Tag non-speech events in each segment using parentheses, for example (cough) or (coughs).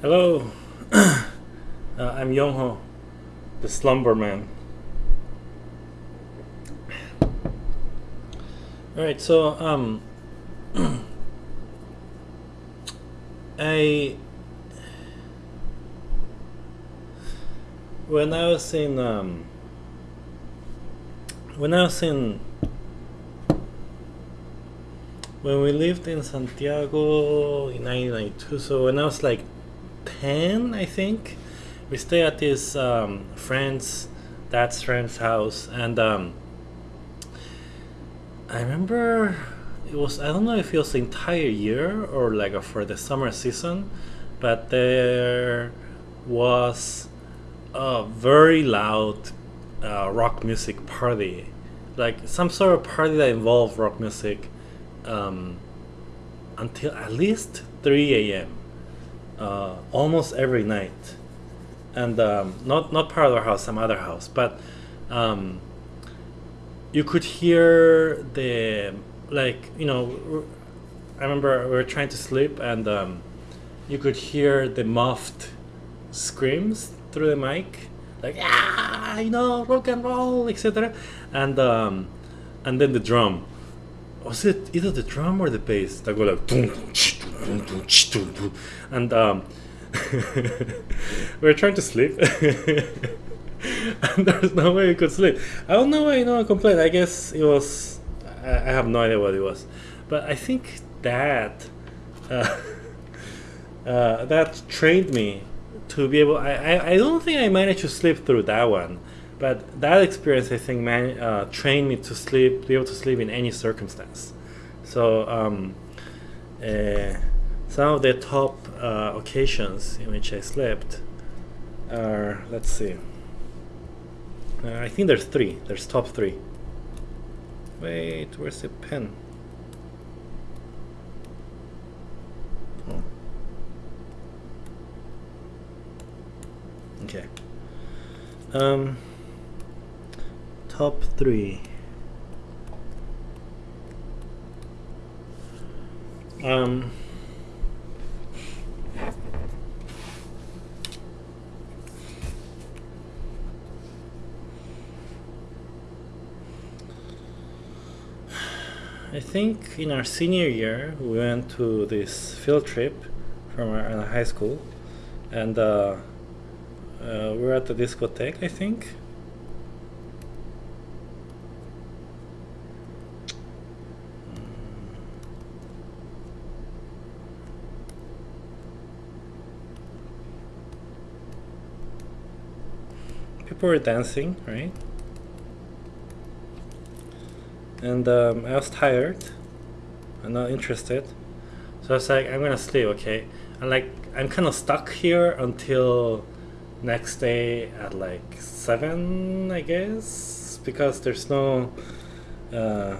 Hello, (clears throat) uh, I'm Yongho, the slumber man. Alright, so, um, (clears throat) I, when I was in, um, when I was in when we lived in Santiago in 1992, so when I was like 10, I think, we stay at this um, friend's, dad's friend's house, and um, I remember it was, I don't know if it was the entire year or like for the summer season, but there was a very loud uh, rock music party. Like some sort of party that involved rock music um, until at least 3 a.m. Uh, almost every night, and um, not not part of our house, some other house, but um, you could hear the like you know. I remember we were trying to sleep, and um, you could hear the muffled screams through the mic, like ah, you know, rock and roll, etc. And um, and then the drum was it either the drum or the bass that go like and um, (laughs) we are trying to sleep. (laughs) And there's no way we could sleep. I don't know why you know complain i guess it was I, I have no idea what it was. But i think that uh, (laughs) uh, that trained me to be able I, I, I don't think i managed to sleep through that one. But that experience, I think, man, uh, trained me to sleep, be able to sleep in any circumstance. So um, uh, some of the top uh, occasions in which I slept are, let's see, uh, I think there's three. There's top three. Wait, where's the pen? Oh. Okay. Um, top three. Um, I think in our senior year we went to this field trip from our high school and uh, uh, we were at the discotheque I think people were dancing, right? And um, I was tired. I'm not interested. So I was like, I'm gonna sleep, okay? And like, I'm kind of stuck here until next day at like 7, I guess? Because there's no uh,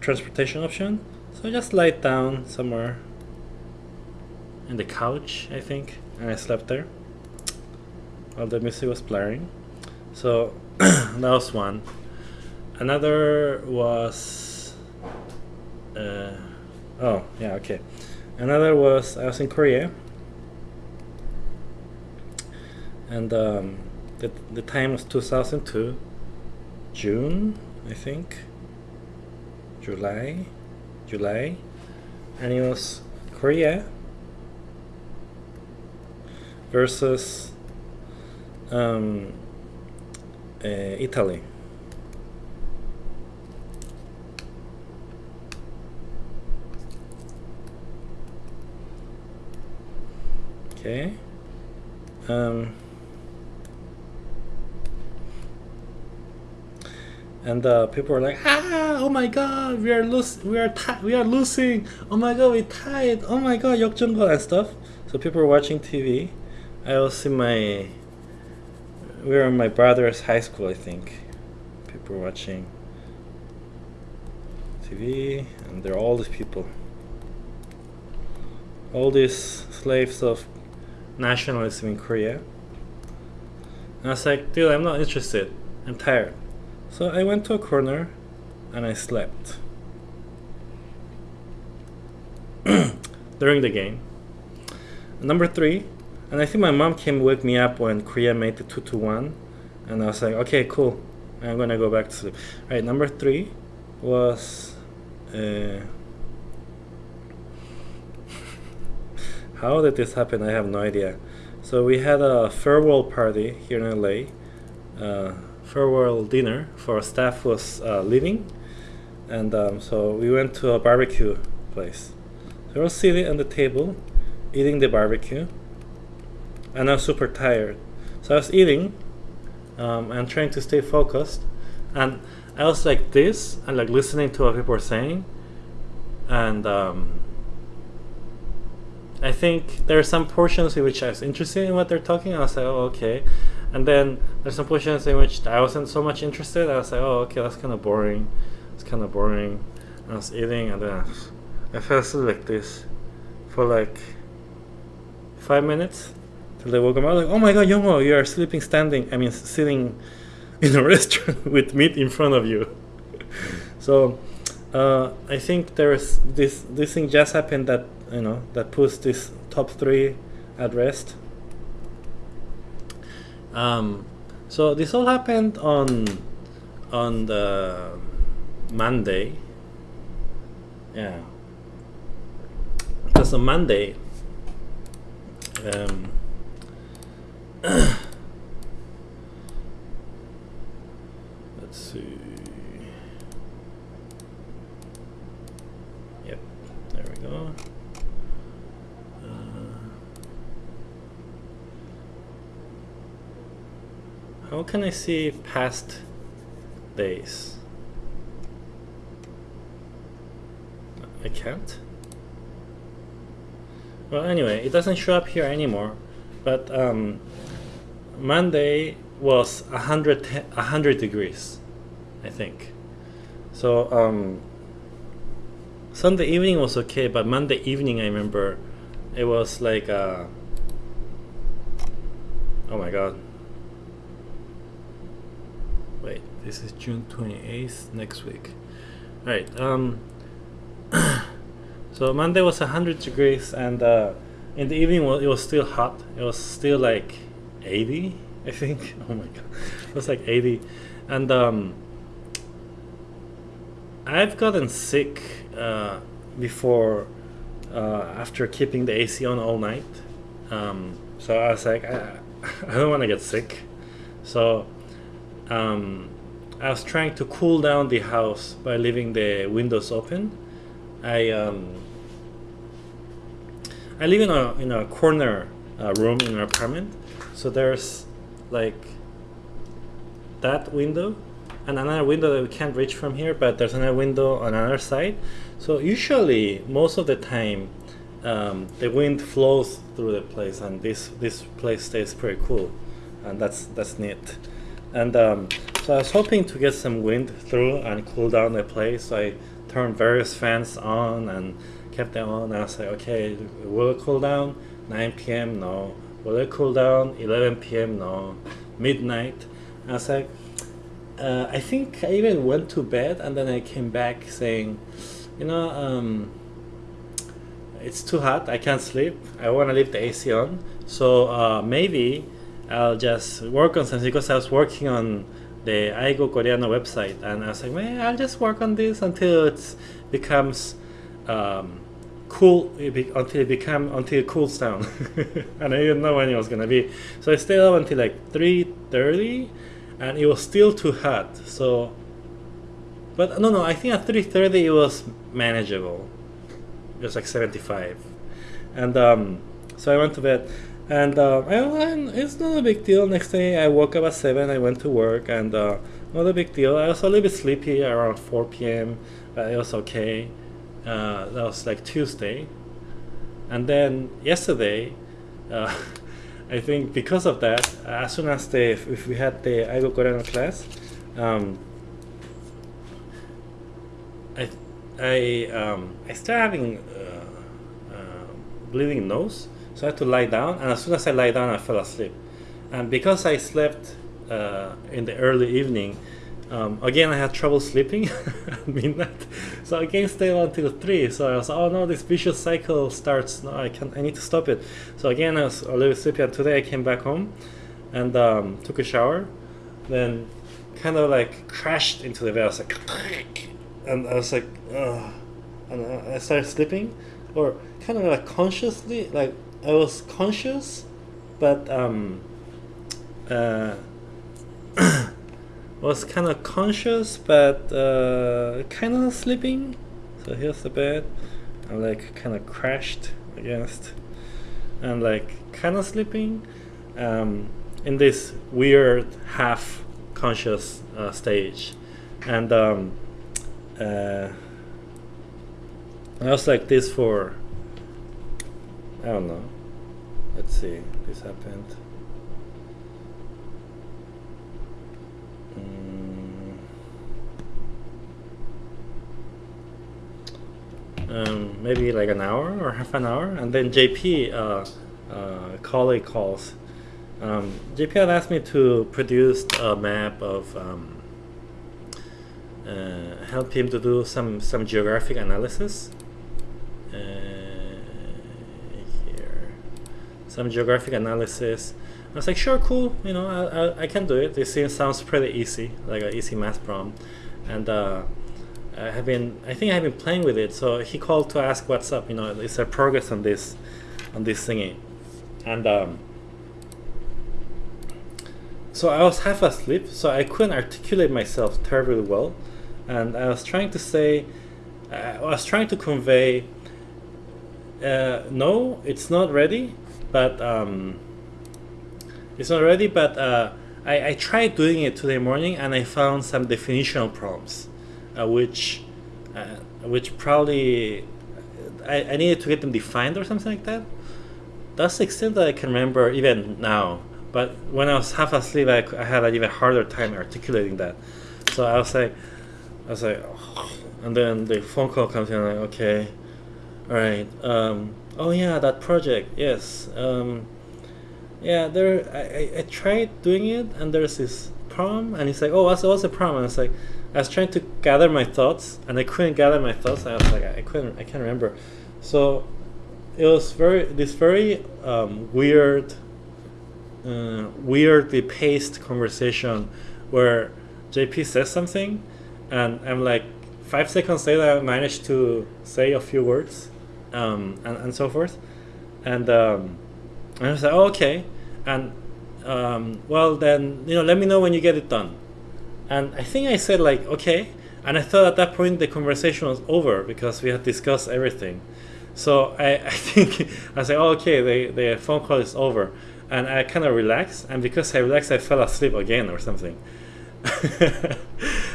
transportation option. So I just lied down somewhere in the couch, I think, and I slept there while the music was blaring. So (clears throat) that was one. Another was uh, oh yeah okay. Another was I was in Korea, and um, the the time was 2002, June I think. July, July, and it was Korea versus um, uh, Italy. Okay. Um, and uh, people were like, "Ah, oh my God, we are losing, we are we are losing. Oh my God, we tied. Oh my God, 역전골 and stuff." So people were watching TV. I was in my we were in my brother's high school, I think. People were watching TV, and there are all these people. All these slaves of nationalism in Korea. And I was like, dude, I'm not interested. I'm tired. So I went to a corner and I slept. (clears throat) During the game. Number three, and I think my mom came wake me up when Korea made the two to one, and I was like, okay, cool. I'm gonna go back to sleep. All right, number three was. Uh, how did this happen? I have no idea. So we had a farewell party here in LA, uh, farewell dinner for staff was uh, leaving, and um, so we went to a barbecue place. So I was sitting on the table, eating the barbecue, and I was super tired. So I was eating um, and trying to stay focused, and I was like this and like listening to what people were saying, and um, I think there are some portions in which I was interested in what they're talking. I was like, oh, okay. And then there's some portions in which I wasn't so much interested. I was like, oh, okay, that's kind of boring. It's kind of boring. And I was eating, and then I, I fell asleep like this for like five minutes till they woke up. I was like, oh my god, Yongho, you are sleeping standing. I mean, sitting (laughs) in a restaurant (laughs) with meat in front of you. (laughs) so uh, I think there's this this thing just happened that you know that puts this top three at rest. Um, so this all happened on on the Monday. Yeah, because on Monday. Um, (clears throat) let's see. Yep, there we go. How can I see past days? I can't. Well, anyway, it doesn't show up here anymore. But um, Monday was 100, 100 degrees, I think. So um, Sunday evening was okay, but Monday evening, I remember, it was like, uh, oh my god, wait this is June 28th next week. All right um (coughs) so Monday was 100 degrees and uh, in the evening it was still hot. It was still like 80 I think. (laughs) Oh my god. It was like 80 and um, I've gotten sick uh, before uh, after keeping the AC on all night. Um, so I was like I, (laughs) I don't want to get sick. So um, I was trying to cool down the house by leaving the windows open. I um, I live in a in a corner uh, room in an apartment, so there's like that window and another window that we can't reach from here, but there's another window on another side. So usually, most of the time, um, the wind flows through the place, and this this place stays pretty cool, and that's that's neat. And um, so I was hoping to get some wind through and cool down the place. So I turned various fans on and kept them on. And I was like, okay, will it cool down? 9 p.m. No. Will it cool down? 11 p.m. No. Midnight. And I was like, uh, I think I even went to bed and then I came back saying, you know, um, it's too hot. I can't sleep. I want to leave the AC on. So uh, maybe I'll just work on something because I was working on the Aigo Coreano website and I was like, man, I'll just work on this until it becomes um, cool, until it become until it cools down. (laughs) and I didn't know when it was gonna be. So I stayed up until like 3:30, and it was still too hot. So, but no, no, I think at 3:30 it was manageable. It was like 75, and um, so I went to bed and uh, I, it's not a big deal. Next day, I woke up at 7, I went to work, and uh, not a big deal. I was a little bit sleepy around 4 p.m., but it was okay. Uh, that was like Tuesday. And then yesterday, uh, (laughs) I think because of that, as soon as the, if we had the Aigo Coreano class, um, I, I, um, I started having uh, uh, bleeding nose so I had to lie down, and as soon as I lie down, I fell asleep. And because I slept uh, in the early evening, um, again, I had trouble sleeping (laughs) at midnight, so I again stayed until three. So I was, oh no, this vicious cycle starts. No, I can't, I need to stop it. So again, I was a little sleepy. And today I came back home, and um, took a shower, then kind of like crashed into the bed. I was like, (laughs) and I was like, Ugh. and I started sleeping, or kind of like consciously, like I was conscious, but um, uh (coughs) was kind of conscious but uh, kind of sleeping. So here's the bed. I'm like kind of crashed against and like kind of sleeping um, in this weird half conscious uh, stage. And um, uh, I was like this for, I don't know. Let's see, this happened. um, maybe like an hour or half an hour, and then JP, uh, uh, colleague calls. Um, JP had asked me to produce a map of um, uh, help him to do some some geographic analysis. Uh, here, some geographic analysis. I was like, sure, cool. You know, I, I, I can do it. This thing sounds pretty easy, like an easy math problem, and uh, I have been I think I've been playing with it. So he called to ask what's up. You know, is there progress on this on this thingy? And um, so I was half asleep, so I couldn't articulate myself terribly well, and I was trying to say, uh, I was trying to convey, uh, no, it's not ready, but um, it's not ready, but uh, I, I tried doing it today morning and I found some definitional problems uh, which uh, which probably I, I needed to get them defined or something like that. That's the extent that I can remember even now. But when I was half asleep, I, I had an even harder time articulating that. So I was like, I was like, oh. (sighs) and then the phone call comes in. I'm like, okay, all right. Um, oh yeah, that project. Yes. Um, yeah, there. I, I, I tried doing it, and there's this problem, and he's like, oh, what's what's the problem? And it's like, I was trying to gather my thoughts, and I couldn't gather my thoughts. I was like, I couldn't, I can't remember. So it was very this very um, weird, uh, weirdly paced conversation where JP says something, and I'm like five seconds later I managed to say a few words, um, and and so forth, and um, I was like, oh, okay, and um, well then you know let me know when you get it done and I think I said like, okay. And I thought at that point the conversation was over because we had discussed everything. So I, (laughs) I think I said, oh, okay, the, the phone call is over. And I kind of relaxed. And because I relaxed, I fell asleep again or something. (laughs)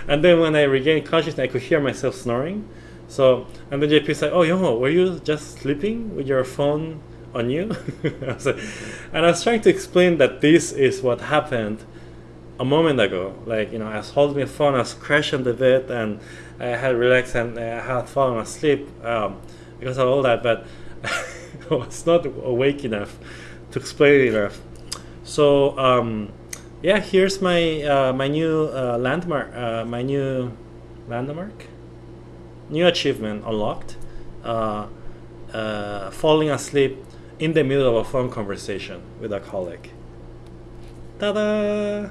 and then when I regained consciousness, I could hear myself snoring. So, and then JP said, oh, Yongho, were you just sleeping with your phone on you? (laughs) I like, and I was trying to explain that this is what happened a moment ago. Like, you know, I was holding my phone, I was crashing the bed, and I had relaxed and I had fallen asleep um, because of all that, but (laughs) I was not awake enough to explain it enough. So, um, yeah, here's my uh, my new uh, landmark, uh, my new landmark, new achievement unlocked. Uh, uh, falling asleep in the middle of a phone conversation with a colleague. Ta-da!